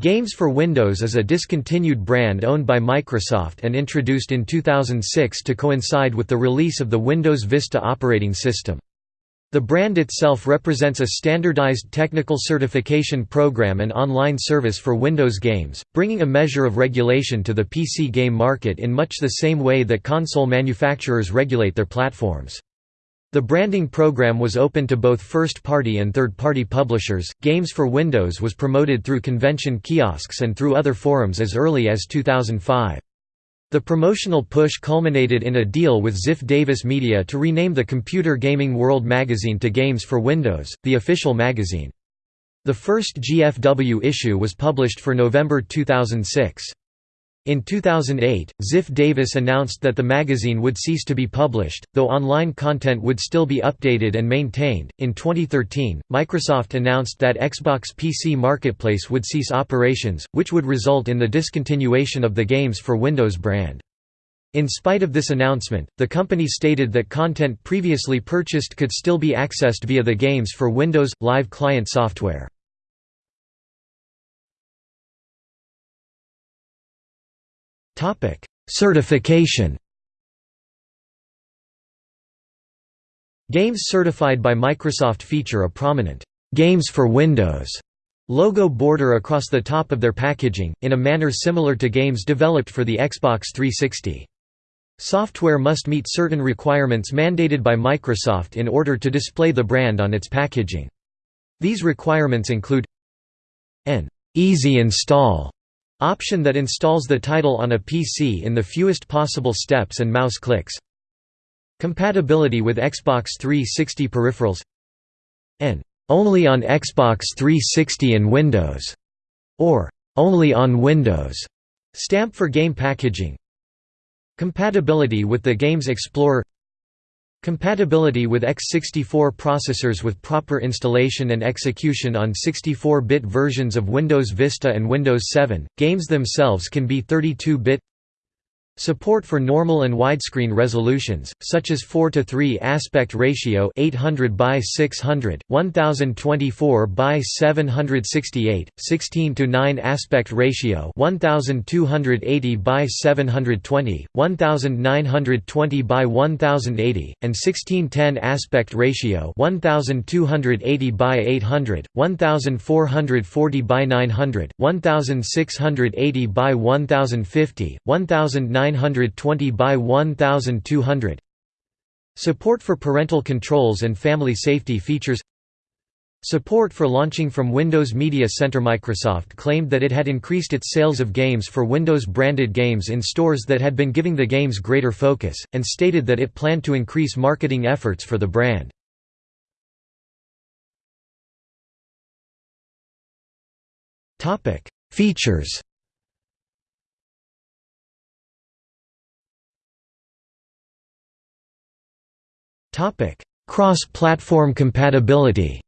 Games for Windows is a discontinued brand owned by Microsoft and introduced in 2006 to coincide with the release of the Windows Vista operating system. The brand itself represents a standardized technical certification program and online service for Windows games, bringing a measure of regulation to the PC game market in much the same way that console manufacturers regulate their platforms. The branding program was open to both first-party and third-party publishers. Games for Windows was promoted through convention kiosks and through other forums as early as 2005. The promotional push culminated in a deal with Ziff Davis Media to rename the Computer Gaming World magazine to Games for Windows, the official magazine. The first GFW issue was published for November 2006. In 2008, Ziff Davis announced that the magazine would cease to be published, though online content would still be updated and maintained. In 2013, Microsoft announced that Xbox PC Marketplace would cease operations, which would result in the discontinuation of the Games for Windows brand. In spite of this announcement, the company stated that content previously purchased could still be accessed via the Games for Windows Live client software. Certification Games certified by Microsoft feature a prominent Games for Windows logo border across the top of their packaging, in a manner similar to games developed for the Xbox 360. Software must meet certain requirements mandated by Microsoft in order to display the brand on its packaging. These requirements include an easy install Option that installs the title on a PC in the fewest possible steps and mouse clicks. Compatibility with Xbox 360 peripherals. And only on Xbox 360 and Windows, or only on Windows stamp for game packaging. Compatibility with the Games Explorer Compatibility with x64 processors with proper installation and execution on 64-bit versions of Windows Vista and Windows 7. Games themselves can be 32-bit Support for normal and widescreen resolutions, such as 4 to 3 aspect ratio 800 by 600, 1024 by 768, 16 to 9 aspect ratio 1280 by 720, 1920 by 1080, and 1610 aspect ratio 1280 by 800, 1440 by 900, 1680 by 1050, 1900 920 by 1200 Support for parental controls and family safety features. Support for launching from Windows Media Center. Microsoft claimed that it had increased its sales of games for Windows-branded games in stores that had been giving the games greater focus, and stated that it planned to increase marketing efforts for the brand. Features Cross-platform compatibility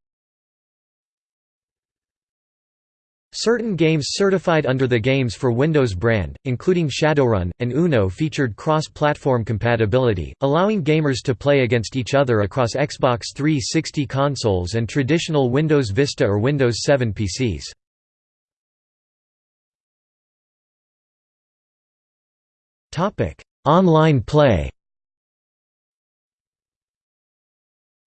Certain games certified under the Games for Windows brand, including Shadowrun, and Uno featured cross-platform compatibility, allowing gamers to play against each other across Xbox 360 consoles and traditional Windows Vista or Windows 7 PCs. Online play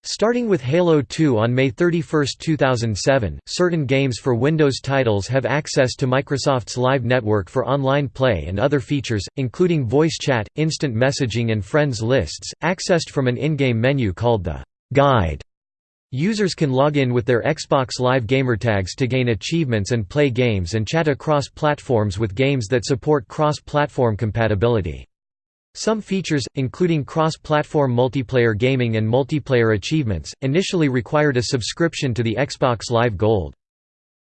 Starting with Halo 2 on May 31, 2007, certain games for Windows titles have access to Microsoft's Live Network for online play and other features, including voice chat, instant messaging and friends lists, accessed from an in-game menu called the «Guide». Users can log in with their Xbox Live gamertags to gain achievements and play games and chat across platforms with games that support cross-platform compatibility. Some features, including cross-platform multiplayer gaming and multiplayer achievements, initially required a subscription to the Xbox Live Gold.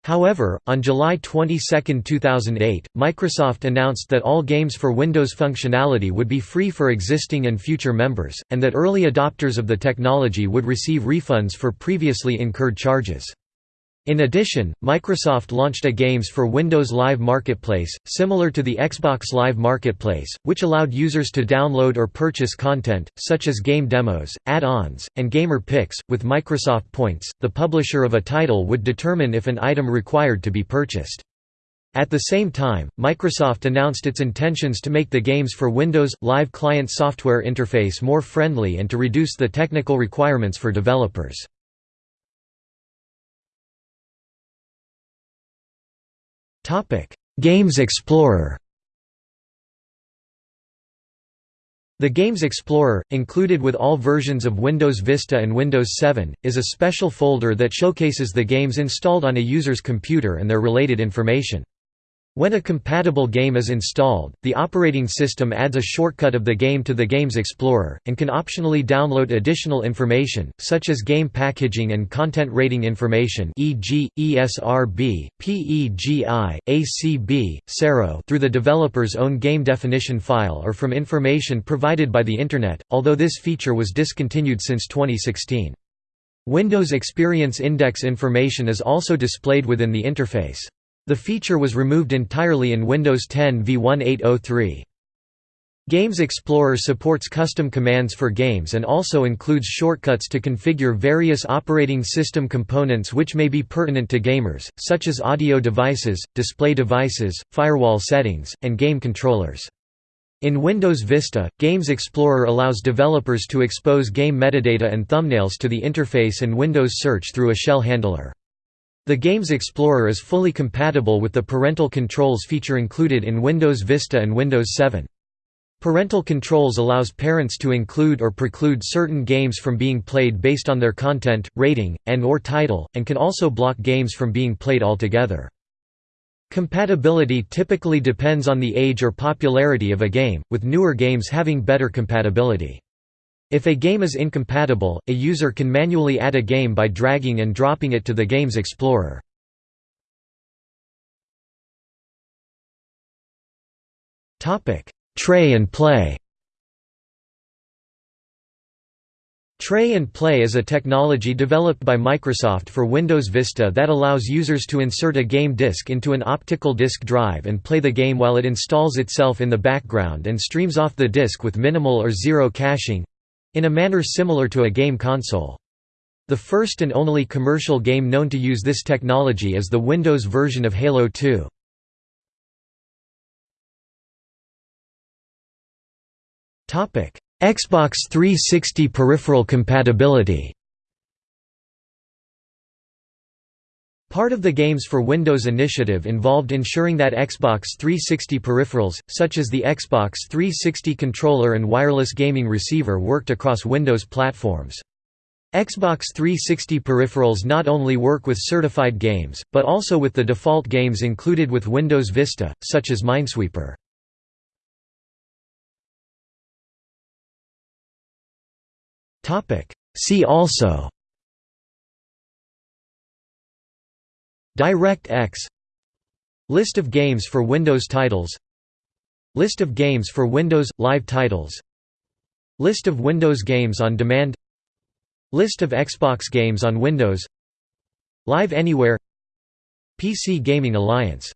However, on July 22, 2008, Microsoft announced that all games for Windows functionality would be free for existing and future members, and that early adopters of the technology would receive refunds for previously incurred charges. In addition, Microsoft launched a Games for Windows Live Marketplace, similar to the Xbox Live Marketplace, which allowed users to download or purchase content, such as game demos, add-ons, and gamer pics. With Microsoft Points, the publisher of a title would determine if an item required to be purchased. At the same time, Microsoft announced its intentions to make the Games for Windows Live client software interface more friendly and to reduce the technical requirements for developers. Games Explorer The Games Explorer, included with all versions of Windows Vista and Windows 7, is a special folder that showcases the games installed on a user's computer and their related information. When a compatible game is installed, the operating system adds a shortcut of the game to the Games Explorer, and can optionally download additional information, such as game packaging and content rating information e.g., ESRB, PEGI, ACB, SARO through the developer's own game definition file or from information provided by the Internet, although this feature was discontinued since 2016. Windows Experience Index information is also displayed within the interface. The feature was removed entirely in Windows 10 v1803. Games Explorer supports custom commands for games and also includes shortcuts to configure various operating system components which may be pertinent to gamers, such as audio devices, display devices, firewall settings, and game controllers. In Windows Vista, Games Explorer allows developers to expose game metadata and thumbnails to the interface and Windows Search through a shell handler. The Games Explorer is fully compatible with the parental controls feature included in Windows Vista and Windows 7. Parental controls allows parents to include or preclude certain games from being played based on their content, rating, and or title, and can also block games from being played altogether. Compatibility typically depends on the age or popularity of a game, with newer games having better compatibility. If a game is incompatible, a user can manually add a game by dragging and dropping it to the Games Explorer. Tray and Play. Tray and Play is a technology developed by Microsoft for Windows Vista that allows users to insert a game disc into an optical disc drive and play the game while it installs itself in the background and streams off the disc with minimal or zero caching, in a manner similar to a game console. The first and only commercial game known to use this technology is the Windows version of Halo 2. Xbox 360 peripheral compatibility Part of the Games for Windows initiative involved ensuring that Xbox 360 peripherals, such as the Xbox 360 controller and wireless gaming receiver worked across Windows platforms. Xbox 360 peripherals not only work with certified games, but also with the default games included with Windows Vista, such as Minesweeper. See also DirectX List of games for Windows titles. List of games for Windows – Live titles. List of Windows games on demand. List of Xbox games on Windows. Live Anywhere. PC Gaming Alliance